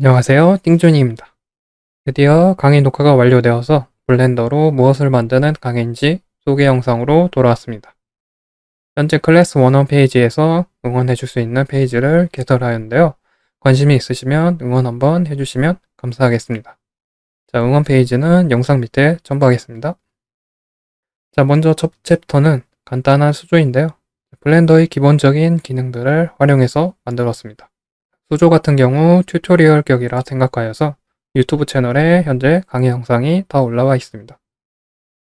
안녕하세요. 띵준이입니다. 드디어 강의 녹화가 완료되어서 Blender로 무엇을 만드는 강의인지 소개 영상으로 돌아왔습니다. 현재 클래스 원원 페이지에서 응원해 줄 수 있는 페이지를 개설하였는데요. 관심이 있으시면 응원 한번 해주시면 감사하겠습니다. 자, 응원 페이지는 영상 밑에 첨부하겠습니다. 자, 먼저 첫 챕터는 간단한 수조인데요. Blender의 기본적인 기능들을 활용해서 만들었습니다. 수조 같은 경우 tutorial 격이라 생각하여서 유튜브 채널에 현재 강의 영상이 다 올라와 있습니다.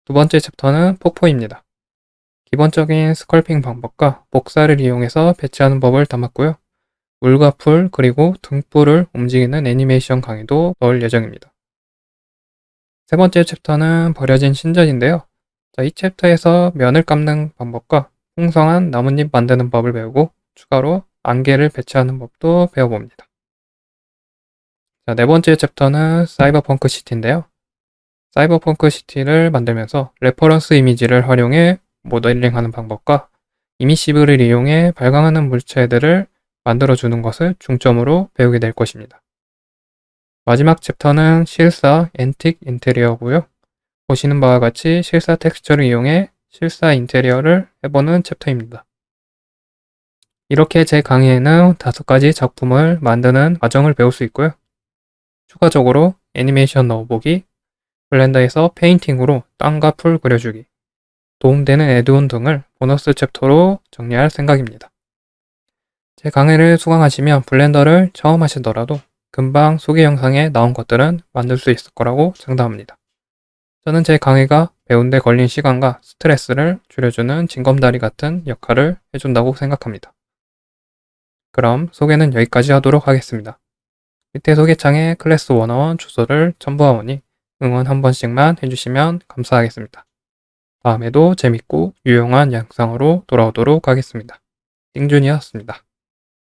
두 번째 챕터는 폭포입니다. 기본적인 sculpting 방법과 복사를 이용해서 배치하는 법을 담았고요. 물과 풀 그리고 등불을 움직이는 애니메이션 강의도 넣을 예정입니다. 세 번째 챕터는 버려진 신전인데요. 자, 이 챕터에서 면을 깎는 방법과 풍성한 나뭇잎 만드는 법을 배우고 추가로 안개를 배치하는 법도 배워봅니다. 자, 네 번째 챕터는 cyberpunk city인데요. cyberpunk city를 만들면서 reference 이미지를 활용해 모델링하는 방법과 emissive를 이용해 발광하는 물체들을 만들어주는 것을 중점으로 배우게 될 것입니다. 마지막 챕터는 실사 앤틱 인테리어고요. 보시는 바와 같이 실사 텍스처를 이용해 실사 인테리어를 해보는 챕터입니다. 이렇게 제 강의에는 다섯 가지 작품을 만드는 과정을 배울 수 있고요. 추가적으로 애니메이션 넣어보기, Blender에서 페인팅으로 땅과 풀 그려주기, 도움되는 add-on 등을 보너스 챕터로 정리할 생각입니다. 제 강의를 수강하시면 Blender를 처음 하시더라도 금방 소개 영상에 나온 것들은 만들 수 있을 거라고 장담합니다. 저는 제 강의가 배운 데 걸린 시간과 스트레스를 줄여주는 징검다리 같은 역할을 해준다고 생각합니다. 그럼 소개는 여기까지 하도록 하겠습니다. 밑에 소개창에 클래스 101 주소를 첨부하오니 응원 한 번씩만 해주시면 감사하겠습니다. 다음에도 재밌고 유용한 영상으로 돌아오도록 하겠습니다. 띵준이었습니다.